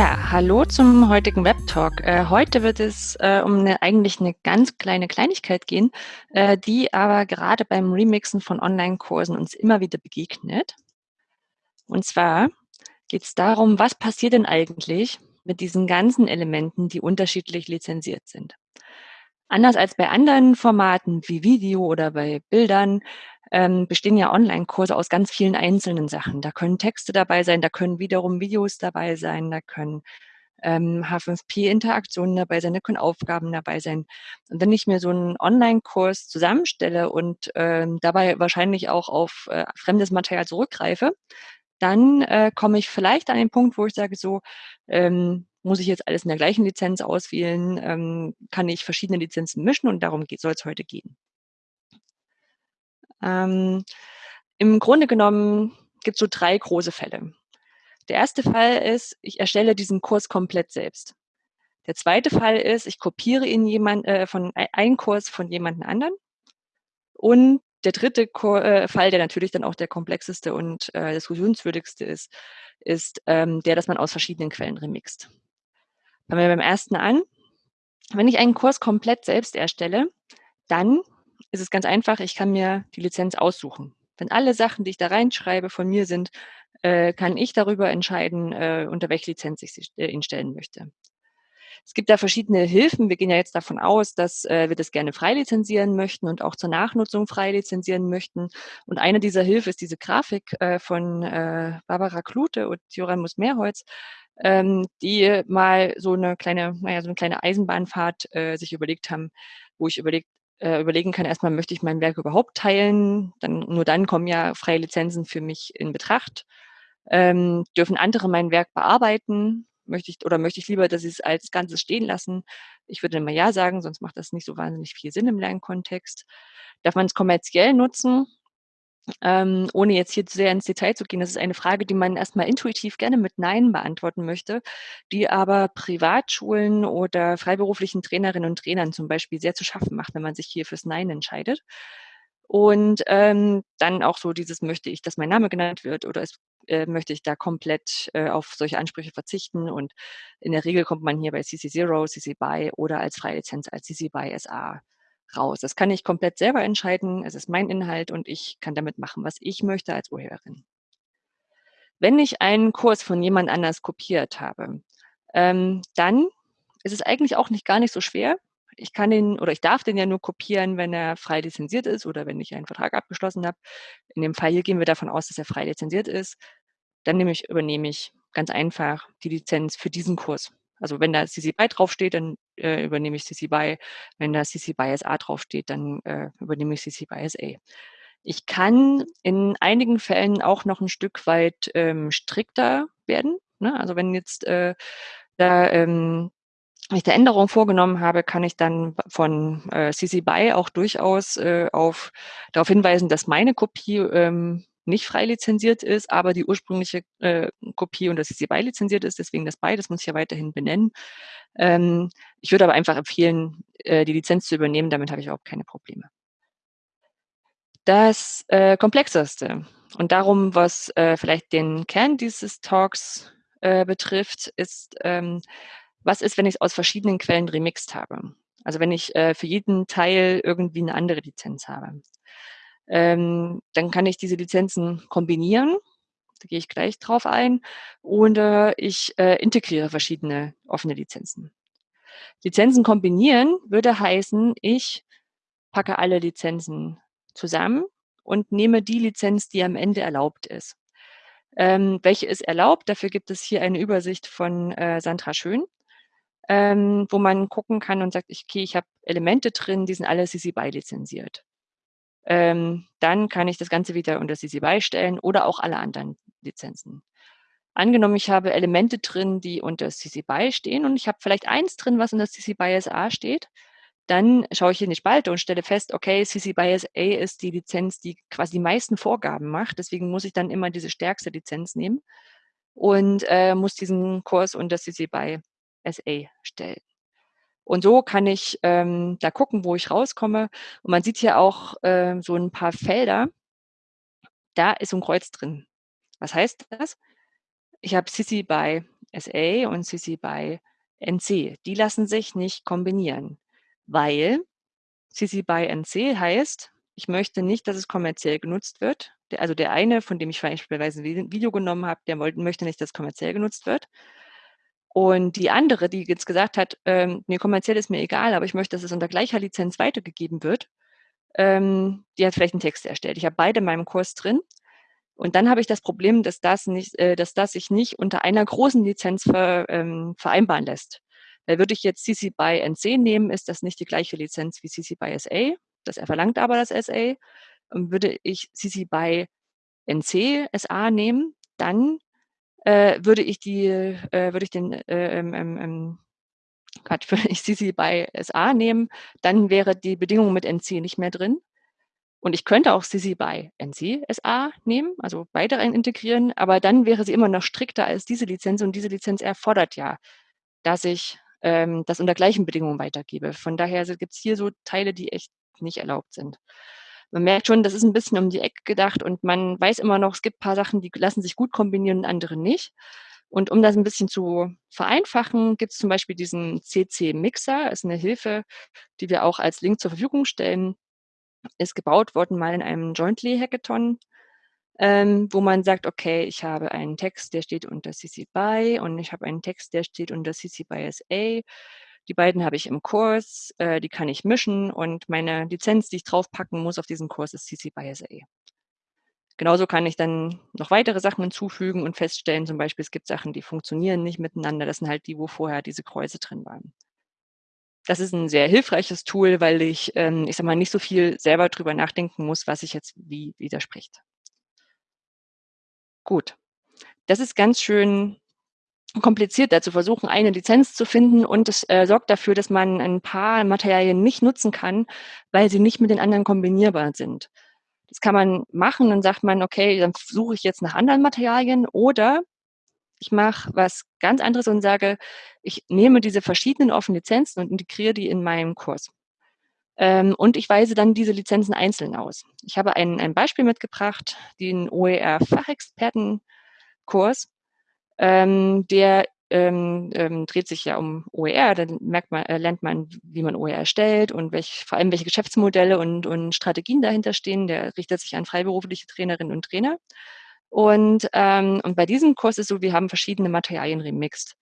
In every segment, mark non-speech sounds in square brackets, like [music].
Ja, hallo zum heutigen Webtalk. Äh, heute wird es äh, um eine, eigentlich eine ganz kleine Kleinigkeit gehen, äh, die aber gerade beim Remixen von Online-Kursen uns immer wieder begegnet. Und zwar geht es darum, was passiert denn eigentlich mit diesen ganzen Elementen, die unterschiedlich lizenziert sind. Anders als bei anderen Formaten wie Video oder bei Bildern ähm, bestehen ja Online-Kurse aus ganz vielen einzelnen Sachen. Da können Texte dabei sein, da können wiederum Videos dabei sein, da können ähm, H5P-Interaktionen dabei sein, da können Aufgaben dabei sein. Und wenn ich mir so einen Online-Kurs zusammenstelle und ähm, dabei wahrscheinlich auch auf äh, fremdes Material zurückgreife, dann äh, komme ich vielleicht an den Punkt, wo ich sage, so, ähm, muss ich jetzt alles in der gleichen Lizenz auswählen, ähm, kann ich verschiedene Lizenzen mischen und darum soll es heute gehen. Ähm, Im Grunde genommen gibt es so drei große Fälle. Der erste Fall ist, ich erstelle diesen Kurs komplett selbst. Der zweite Fall ist, ich kopiere ihn jemand, äh, von einen Kurs von jemandem anderen. Und der dritte äh, Fall, der natürlich dann auch der komplexeste und äh, diskussionswürdigste ist, ist ähm, der, dass man aus verschiedenen Quellen remixt. Fangen wir beim ersten an. Wenn ich einen Kurs komplett selbst erstelle, dann ist es ganz einfach, ich kann mir die Lizenz aussuchen. Wenn alle Sachen, die ich da reinschreibe, von mir sind, äh, kann ich darüber entscheiden, äh, unter welche Lizenz ich sie äh, instellen möchte. Es gibt da verschiedene Hilfen. Wir gehen ja jetzt davon aus, dass äh, wir das gerne frei lizenzieren möchten und auch zur Nachnutzung frei lizenzieren möchten. Und eine dieser Hilfen ist diese Grafik äh, von äh, Barbara Klute und Joramus Mehrholz, ähm, die mal so eine kleine, naja, so eine kleine Eisenbahnfahrt äh, sich überlegt haben, wo ich überlegt, äh, überlegen kann, erstmal möchte ich mein Werk überhaupt teilen, dann nur dann kommen ja freie Lizenzen für mich in Betracht. Ähm, dürfen andere mein Werk bearbeiten? Möchte ich oder möchte ich lieber, dass sie es als Ganzes stehen lassen? Ich würde immer ja sagen, sonst macht das nicht so wahnsinnig viel Sinn im Lernkontext. Darf man es kommerziell nutzen? Ähm, ohne jetzt hier sehr ins Detail zu gehen, das ist eine Frage, die man erstmal intuitiv gerne mit Nein beantworten möchte, die aber Privatschulen oder freiberuflichen Trainerinnen und Trainern zum Beispiel sehr zu schaffen macht, wenn man sich hier fürs Nein entscheidet. Und ähm, dann auch so dieses, möchte ich, dass mein Name genannt wird oder ist, äh, möchte ich da komplett äh, auf solche Ansprüche verzichten. Und in der Regel kommt man hier bei CC0, CC BY oder als Freilizenz als CC BY SA raus. Das kann ich komplett selber entscheiden. Es ist mein Inhalt und ich kann damit machen, was ich möchte als Urheberin. Wenn ich einen Kurs von jemand anders kopiert habe, ähm, dann ist es eigentlich auch nicht gar nicht so schwer. Ich kann den oder ich darf den ja nur kopieren, wenn er frei lizenziert ist oder wenn ich einen Vertrag abgeschlossen habe. In dem Fall hier gehen wir davon aus, dass er frei lizenziert ist. Dann nehme ich, übernehme ich ganz einfach die Lizenz für diesen Kurs. Also wenn da CC BY draufsteht, dann äh, übernehme ich CC BY. Wenn da CC BY SA draufsteht, dann äh, übernehme ich CC BY SA. Ich kann in einigen Fällen auch noch ein Stück weit ähm, strikter werden. Ne? Also wenn jetzt äh, da ähm, ich da Änderungen vorgenommen habe, kann ich dann von äh, CC BY auch durchaus äh, auf, darauf hinweisen, dass meine Kopie ähm, nicht frei lizenziert ist, aber die ursprüngliche äh, Kopie und das CC BY lizenziert ist, deswegen das BY, das muss ich ja weiterhin benennen. Ähm, ich würde aber einfach empfehlen, äh, die Lizenz zu übernehmen, damit habe ich überhaupt keine Probleme. Das äh, Komplexeste und darum, was äh, vielleicht den Kern dieses Talks äh, betrifft, ist, ähm, was ist, wenn ich es aus verschiedenen Quellen remixt habe? Also wenn ich äh, für jeden Teil irgendwie eine andere Lizenz habe. Ähm, dann kann ich diese Lizenzen kombinieren. Da gehe ich gleich drauf ein. Oder ich äh, integriere verschiedene offene Lizenzen. Lizenzen kombinieren würde heißen, ich packe alle Lizenzen zusammen und nehme die Lizenz, die am Ende erlaubt ist. Ähm, welche ist erlaubt? Dafür gibt es hier eine Übersicht von äh, Sandra Schön, ähm, wo man gucken kann und sagt, okay, ich habe Elemente drin, die sind alle CC BY lizenziert ähm, dann kann ich das Ganze wieder unter CC BY stellen oder auch alle anderen Lizenzen. Angenommen, ich habe Elemente drin, die unter CC BY stehen und ich habe vielleicht eins drin, was unter CC BY SA steht, dann schaue ich in die Spalte und stelle fest, okay, CC BY SA ist die Lizenz, die quasi die meisten Vorgaben macht. Deswegen muss ich dann immer diese stärkste Lizenz nehmen und äh, muss diesen Kurs unter CC BY SA stellen. Und so kann ich ähm, da gucken, wo ich rauskomme. Und man sieht hier auch ähm, so ein paar Felder. Da ist so ein Kreuz drin. Was heißt das? Ich habe Sissy bei SA und CC BY NC. Die lassen sich nicht kombinieren, weil CC BY NC heißt, ich möchte nicht, dass es kommerziell genutzt wird. Also der eine, von dem ich beispielsweise ein Video genommen habe, der möchte nicht, dass es kommerziell genutzt wird. Und die andere, die jetzt gesagt hat, ähm, nee, kommerziell ist mir egal, aber ich möchte, dass es unter gleicher Lizenz weitergegeben wird, ähm, die hat vielleicht einen Text erstellt. Ich habe beide in meinem Kurs drin. Und dann habe ich das Problem, dass das, nicht, äh, dass das sich nicht unter einer großen Lizenz ver, ähm, vereinbaren lässt. Weil würde ich jetzt CC BY NC nehmen, ist das nicht die gleiche Lizenz wie CC BY SA. Das er verlangt aber das SA. Und würde ich CC BY NC SA nehmen, dann äh, würde ich die, äh, würde ich den, äh, ähm, ähm, ähm Quatsch, [laughs] würde ich CC BY SA nehmen, dann wäre die Bedingung mit NC nicht mehr drin. Und ich könnte auch CC BY NC SA nehmen, also beide rein integrieren, aber dann wäre sie immer noch strikter als diese Lizenz und diese Lizenz erfordert ja, dass ich ähm, das unter gleichen Bedingungen weitergebe. Von daher gibt es hier so Teile, die echt nicht erlaubt sind. Man merkt schon, das ist ein bisschen um die Ecke gedacht und man weiß immer noch, es gibt ein paar Sachen, die lassen sich gut kombinieren und andere nicht. Und um das ein bisschen zu vereinfachen, gibt es zum Beispiel diesen CC-Mixer, ist eine Hilfe, die wir auch als Link zur Verfügung stellen. Ist gebaut worden mal in einem Jointly-Hackathon, ähm, wo man sagt, okay, ich habe einen Text, der steht unter CC BY und ich habe einen Text, der steht unter CC BY SA. Die beiden habe ich im Kurs, äh, die kann ich mischen und meine Lizenz, die ich draufpacken muss auf diesen Kurs, ist CC BY SA. Genauso kann ich dann noch weitere Sachen hinzufügen und feststellen, zum Beispiel, es gibt Sachen, die funktionieren nicht miteinander. Das sind halt die, wo vorher diese Kreuze drin waren. Das ist ein sehr hilfreiches Tool, weil ich, ähm, ich sag mal, nicht so viel selber drüber nachdenken muss, was sich jetzt wie widerspricht. Gut. Das ist ganz schön kompliziert, da zu versuchen, eine Lizenz zu finden und es äh, sorgt dafür, dass man ein paar Materialien nicht nutzen kann, weil sie nicht mit den anderen kombinierbar sind. Das kann man machen, dann sagt man, okay, dann suche ich jetzt nach anderen Materialien oder ich mache was ganz anderes und sage, ich nehme diese verschiedenen offenen Lizenzen und integriere die in meinen Kurs. Ähm, und ich weise dann diese Lizenzen einzeln aus. Ich habe ein, ein Beispiel mitgebracht, den OER-Fachexpertenkurs ähm, der ähm, ähm, dreht sich ja um OER, dann merkt man, äh, lernt man, wie man OER erstellt und welch, vor allem welche Geschäftsmodelle und, und Strategien dahinter stehen. Der richtet sich an freiberufliche Trainerinnen und Trainer. Und, ähm, und bei diesem Kurs ist so, wir haben verschiedene Materialien remixed.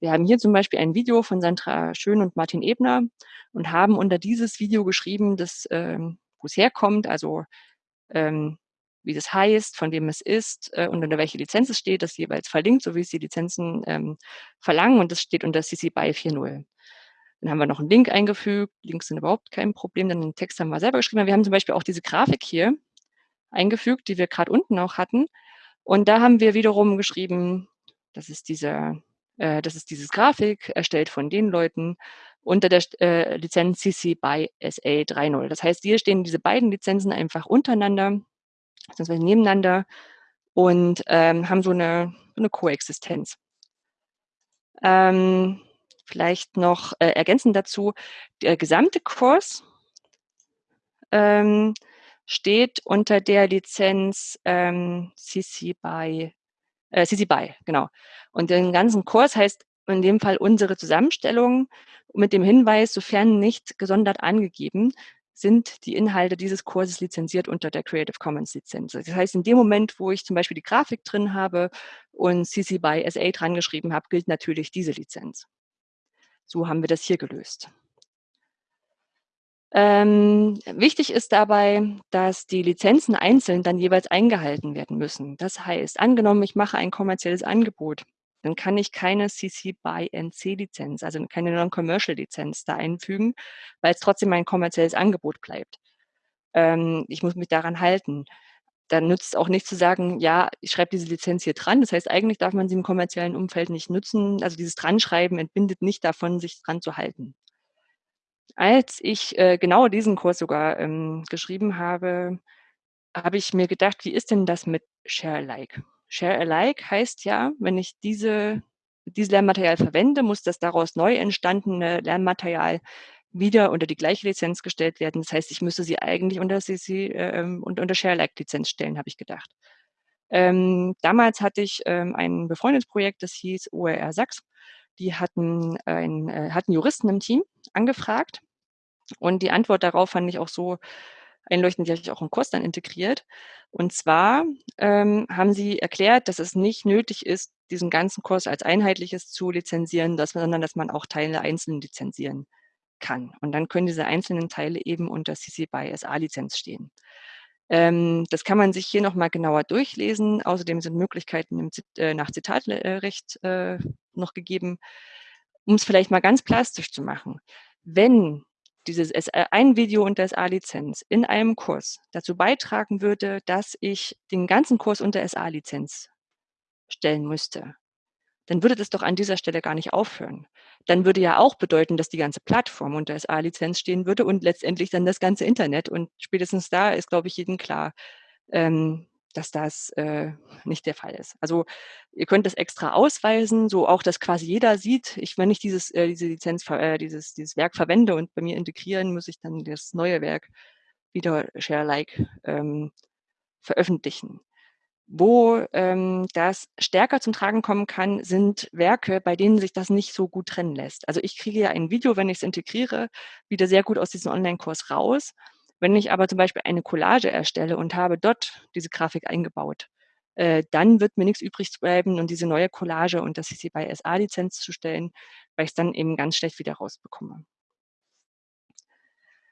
Wir haben hier zum Beispiel ein Video von Sandra Schön und Martin Ebner und haben unter dieses Video geschrieben, dass, ähm, wo es herkommt, also ähm, wie das heißt, von wem es ist äh, und unter welche Lizenz es steht, das jeweils verlinkt, so wie es die Lizenzen ähm, verlangen und das steht unter CC BY 4.0. Dann haben wir noch einen Link eingefügt. Links sind überhaupt kein Problem, dann den Text haben wir selber geschrieben. Wir haben zum Beispiel auch diese Grafik hier eingefügt, die wir gerade unten auch hatten. Und da haben wir wiederum geschrieben, das ist diese, äh, das ist dieses Grafik, erstellt von den Leuten unter der äh, Lizenz CC BY SA 3.0. Das heißt, hier stehen diese beiden Lizenzen einfach untereinander beziehungsweise nebeneinander und ähm, haben so eine, eine Koexistenz. Ähm, vielleicht noch äh, ergänzend dazu, der gesamte Kurs ähm, steht unter der Lizenz ähm, CC BY, äh, CC BY, genau. Und den ganzen Kurs heißt in dem Fall unsere Zusammenstellung mit dem Hinweis, sofern nicht gesondert angegeben, sind die Inhalte dieses Kurses lizenziert unter der Creative Commons Lizenz. Das heißt, in dem Moment, wo ich zum Beispiel die Grafik drin habe und CC by SA dran geschrieben habe, gilt natürlich diese Lizenz. So haben wir das hier gelöst. Ähm, wichtig ist dabei, dass die Lizenzen einzeln dann jeweils eingehalten werden müssen. Das heißt, angenommen, ich mache ein kommerzielles Angebot dann kann ich keine CC by NC Lizenz, also keine Non-Commercial Lizenz da einfügen, weil es trotzdem ein kommerzielles Angebot bleibt. Ähm, ich muss mich daran halten. Dann nützt es auch nicht zu sagen, ja, ich schreibe diese Lizenz hier dran. Das heißt, eigentlich darf man sie im kommerziellen Umfeld nicht nutzen. Also dieses Dranschreiben entbindet nicht davon, sich dran zu halten. Als ich äh, genau diesen Kurs sogar ähm, geschrieben habe, habe ich mir gedacht, wie ist denn das mit Share Alike? Share Alike heißt ja, wenn ich diese, dieses Lernmaterial verwende, muss das daraus neu entstandene Lernmaterial wieder unter die gleiche Lizenz gestellt werden. Das heißt, ich müsste sie eigentlich unter CC äh, und unter Share Alike Lizenz stellen, habe ich gedacht. Ähm, damals hatte ich ähm, ein befreundetes Projekt, das hieß OER Sachs. Die hatten, ein, äh, hatten Juristen im Team angefragt und die Antwort darauf fand ich auch so einleuchtend, habe ich auch im Kurs dann integriert. Und zwar ähm, haben sie erklärt, dass es nicht nötig ist, diesen ganzen Kurs als einheitliches zu lizenzieren, dass, sondern dass man auch Teile einzeln lizenzieren kann. Und dann können diese einzelnen Teile eben unter CC BY SA-Lizenz stehen. Ähm, das kann man sich hier nochmal genauer durchlesen. Außerdem sind Möglichkeiten im, äh, nach Zitatrecht äh, noch gegeben, um es vielleicht mal ganz plastisch zu machen. Wenn dieses äh, ein Video unter SA-Lizenz in einem Kurs dazu beitragen würde, dass ich den ganzen Kurs unter SA-Lizenz stellen müsste, dann würde das doch an dieser Stelle gar nicht aufhören. Dann würde ja auch bedeuten, dass die ganze Plattform unter SA-Lizenz stehen würde und letztendlich dann das ganze Internet. Und spätestens da ist, glaube ich, jedem klar, ähm, dass das äh, nicht der Fall ist. Also ihr könnt das extra ausweisen, so auch, dass quasi jeder sieht, ich, wenn ich dieses, äh, diese Lizenz, äh, dieses, dieses Werk verwende und bei mir integrieren, muss ich dann das neue Werk wieder share-like ähm, veröffentlichen. Wo ähm, das stärker zum Tragen kommen kann, sind Werke, bei denen sich das nicht so gut trennen lässt. Also ich kriege ja ein Video, wenn ich es integriere, wieder sehr gut aus diesem Online-Kurs raus. Wenn ich aber zum Beispiel eine Collage erstelle und habe dort diese Grafik eingebaut, äh, dann wird mir nichts übrig bleiben und diese neue Collage und das CC by SA-Lizenz zu stellen, weil ich es dann eben ganz schlecht wieder rausbekomme.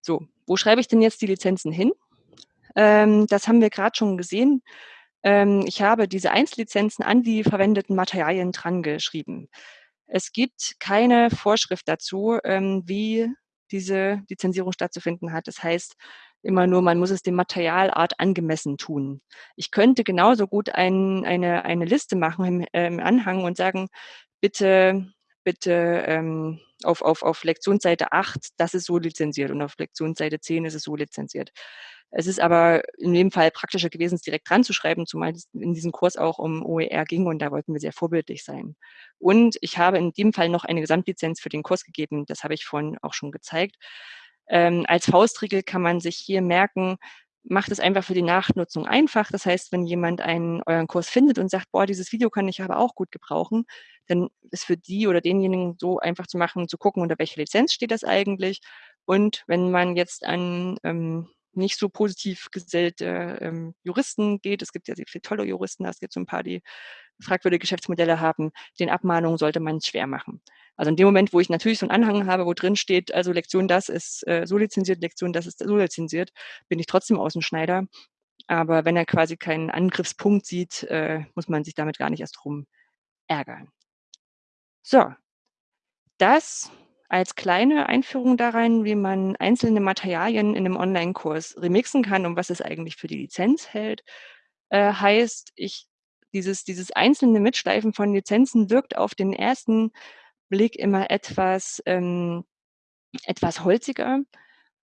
So, wo schreibe ich denn jetzt die Lizenzen hin? Ähm, das haben wir gerade schon gesehen. Ähm, ich habe diese Einzellizenzen an die verwendeten Materialien dran geschrieben. Es gibt keine Vorschrift dazu, ähm, wie diese Lizenzierung stattzufinden hat. Das heißt immer nur, man muss es dem Materialart angemessen tun. Ich könnte genauso gut ein, eine, eine Liste machen im, äh, im Anhang und sagen, bitte bitte ähm, auf, auf, auf Lektionsseite 8, das ist so lizenziert und auf Lektionsseite 10 ist es so lizenziert. Es ist aber in dem Fall praktischer gewesen, es direkt dran zu schreiben, zumal es in diesem Kurs auch um OER ging und da wollten wir sehr vorbildlich sein. Und ich habe in dem Fall noch eine Gesamtlizenz für den Kurs gegeben, das habe ich vorhin auch schon gezeigt. Ähm, als Faustregel kann man sich hier merken, macht es einfach für die Nachnutzung einfach. Das heißt, wenn jemand einen euren Kurs findet und sagt, boah, dieses Video kann ich aber auch gut gebrauchen, dann ist für die oder denjenigen so einfach zu machen, zu gucken, unter welcher Lizenz steht das eigentlich. Und wenn man jetzt an ähm, nicht so positiv gesellte ähm, Juristen geht, es gibt ja sehr viele tolle Juristen, es gibt so ein paar, die fragwürdige Geschäftsmodelle haben, den Abmahnungen sollte man schwer machen. Also in dem Moment, wo ich natürlich so einen Anhang habe, wo drin steht, also Lektion das ist äh, so lizenziert, Lektion das ist so lizenziert, bin ich trotzdem Außenschneider. Aber wenn er quasi keinen Angriffspunkt sieht, äh, muss man sich damit gar nicht erst drum ärgern. So, das als kleine Einführung da rein, wie man einzelne Materialien in einem Online-Kurs remixen kann und was es eigentlich für die Lizenz hält, äh, heißt, ich dieses, dieses einzelne Mitschleifen von Lizenzen wirkt auf den ersten Blick immer etwas, ähm, etwas holziger.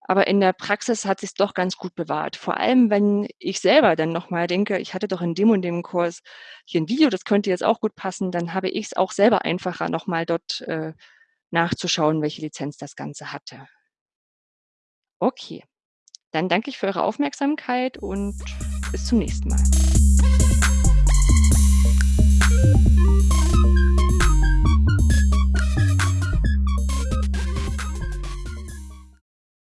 Aber in der Praxis hat sich doch ganz gut bewahrt. Vor allem, wenn ich selber dann nochmal denke, ich hatte doch in dem und dem Kurs hier ein Video, das könnte jetzt auch gut passen, dann habe ich es auch selber einfacher, nochmal dort äh, nachzuschauen, welche Lizenz das Ganze hatte. Okay, dann danke ich für eure Aufmerksamkeit und bis zum nächsten Mal.